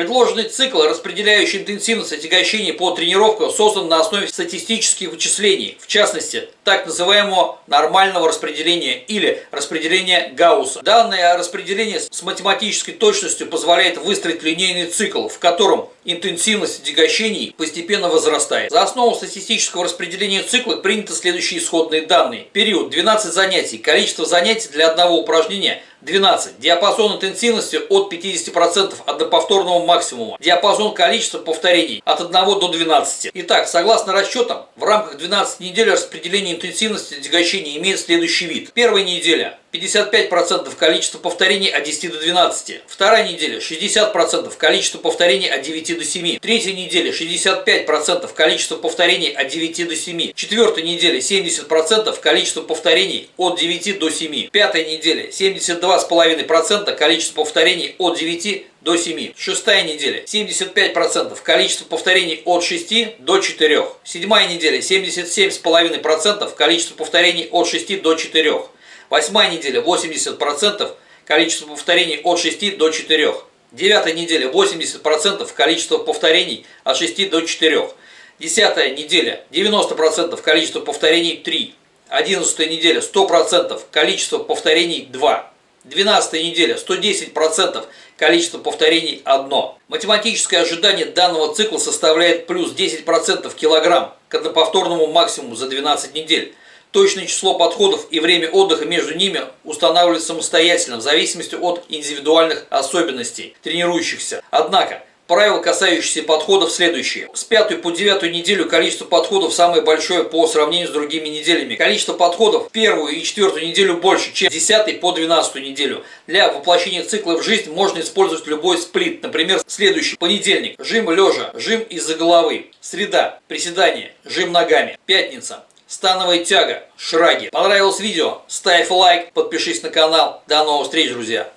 Предложенный цикл, распределяющий интенсивность отягощений по тренировкам, создан на основе статистических вычислений, в частности, так называемого нормального распределения или распределения Гаусса. Данное распределение с математической точностью позволяет выстроить линейный цикл, в котором интенсивность отягощений постепенно возрастает. За основу статистического распределения цикла приняты следующие исходные данные. Период 12 занятий. Количество занятий для одного упражнения 12. Диапазон интенсивности от 50% одноповторного максимума. Диапазон количества повторений от 1 до 12. Итак, согласно расчетам, в рамках 12 недель распределение интенсивности отягощения имеет следующий вид. Первая неделя 55% количества повторений от 10 до 12. Вторая неделя 60% количества повторений от 9 до 7. Третья неделя 65% количества повторений от 9 до 7. Четвертая неделя 70% количества повторений от 9 до 7. Пятая неделя 72,5% количества повторений от 9 до 7. Шестая неделя 75% количество повторений от 6 до 4. Седьмая неделя 77,5% количество повторений от 6 до 4. Восьмая неделя 80% количество повторений от 6 до 4. Девятая неделя 80% количество повторений от 6 до 4. Десятая неделя 90% количество повторений 3. Одиннадцатая неделя 100% количество повторений 2. Двенадцатая неделя 110% количество повторений 1. Математическое ожидание данного цикла составляет плюс 10% килограмм к одноповторному максимуму за 12 недель. Точное число подходов и время отдыха между ними устанавливается самостоятельно в зависимости от индивидуальных особенностей тренирующихся. Однако, правила, касающиеся подходов, следующие. С пятой по девятую неделю количество подходов самое большое по сравнению с другими неделями. Количество подходов в первую и четвертую неделю больше, чем с 10 по 12 неделю. Для воплощения цикла в жизнь можно использовать любой сплит. Например, следующий. Понедельник. Жим лежа. Жим из-за головы. Среда. Приседание. Жим ногами. Пятница становая тяга, шраги. Понравилось видео? Ставь лайк, подпишись на канал. До новых встреч, друзья!